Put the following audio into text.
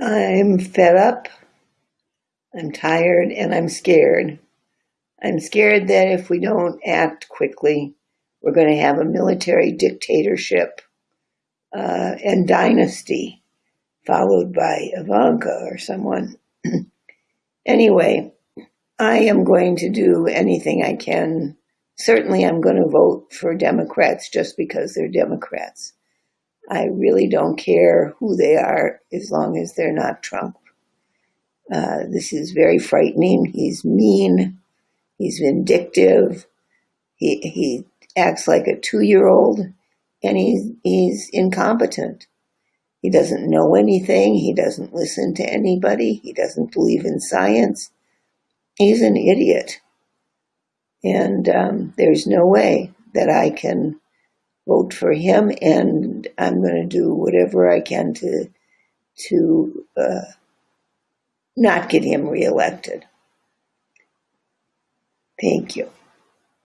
I'm fed up, I'm tired, and I'm scared. I'm scared that if we don't act quickly, we're going to have a military dictatorship uh, and dynasty, followed by Ivanka or someone. anyway, I am going to do anything I can. Certainly, I'm going to vote for Democrats just because they're Democrats. I really don't care who they are as long as they're not Trump. Uh, this is very frightening. He's mean. He's vindictive. He, he acts like a two year old and he's, he's incompetent. He doesn't know anything. He doesn't listen to anybody. He doesn't believe in science. He's an idiot. And um, there's no way that I can vote for him, and I'm going to do whatever I can to to uh, not get him reelected. Thank you.